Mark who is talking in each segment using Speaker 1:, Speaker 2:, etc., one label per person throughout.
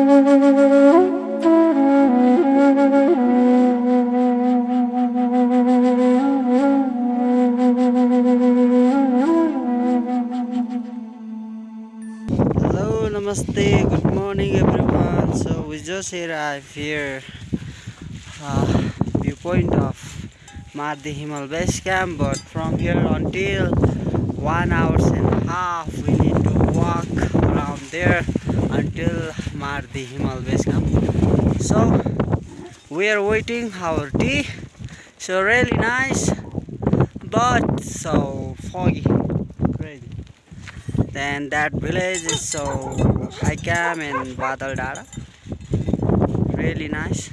Speaker 1: Hello, namaste, good morning everyone. So we just arrived here, uh, viewpoint of Mardi Himal Base Camp. But from here until one hours and a half, we need to walk around there until Mar Mardi Himal Base Camp. So we are waiting our tea. So really nice, but so foggy, crazy. Then that village is so Haikam and Badal Dada. Really nice.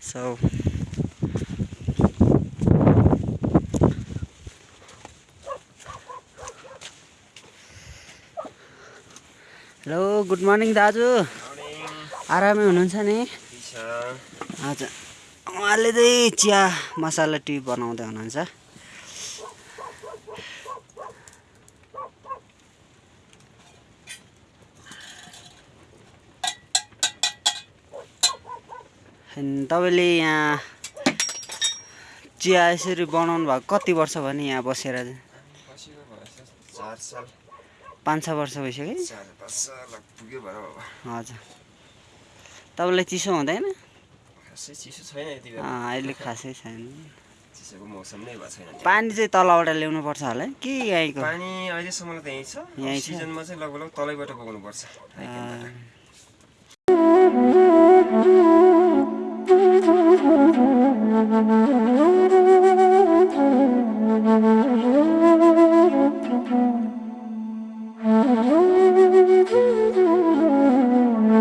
Speaker 1: So hello good morning दाजु। आरामै हुनुहुन्छ नि? हजुर। उहाँले चाहिँ चिया मसाला T बनाउँदै हुनुहुन्छ। तपाईँले यहाँ चिया यसरी बनाउनु भएको कति वर्ष भयो नि यहाँ बसेर?
Speaker 2: चार साल।
Speaker 1: पाँच छ वर्ष भइसक्यो
Speaker 2: पुग्यो भएर
Speaker 1: हजुर। तपाईँलाई चिसो हुँदैन?
Speaker 2: खासै चिसो छैन
Speaker 1: अहिले खासै छैन।
Speaker 2: चिसोको मौसम नै भएको छैन।
Speaker 1: पानी चाहिँ तलबाट ल्याउनु पर्छ होला कि यहीँको?
Speaker 2: पानी अहिलेसम्म त यहीँ छ।
Speaker 1: यहीँ?
Speaker 2: सिजनमा चाहिँ लगभग तलैबाट बोक्नुपर्छ।
Speaker 1: अँ,